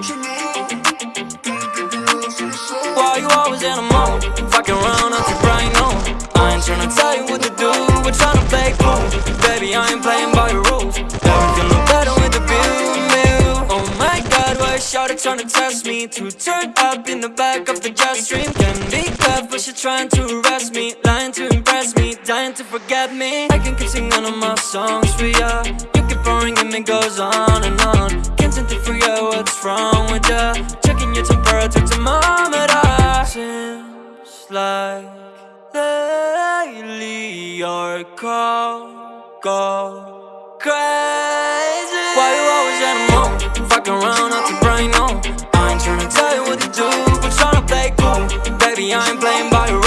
Why you always in a mood? Fucking around until bright noon I ain't tryna tell you what to do We're tryna play cool. Baby, I ain't playing by your rules. Everything look better with the view Oh my god, why is Shawty tryna test me? To turn up in the back of the jet stream? Can be tough, but she trying to arrest me. Lying to impress me, dying to forget me. I can keep singing all my songs for ya. You keep boring and it goes on Checking your temperature thermometer. Seems like lately you're cold, go crazy. Why you always at a moon? Fucking around out your brain, no I ain't tryna tell you what to do But tryna play cool. Baby, I ain't playing by your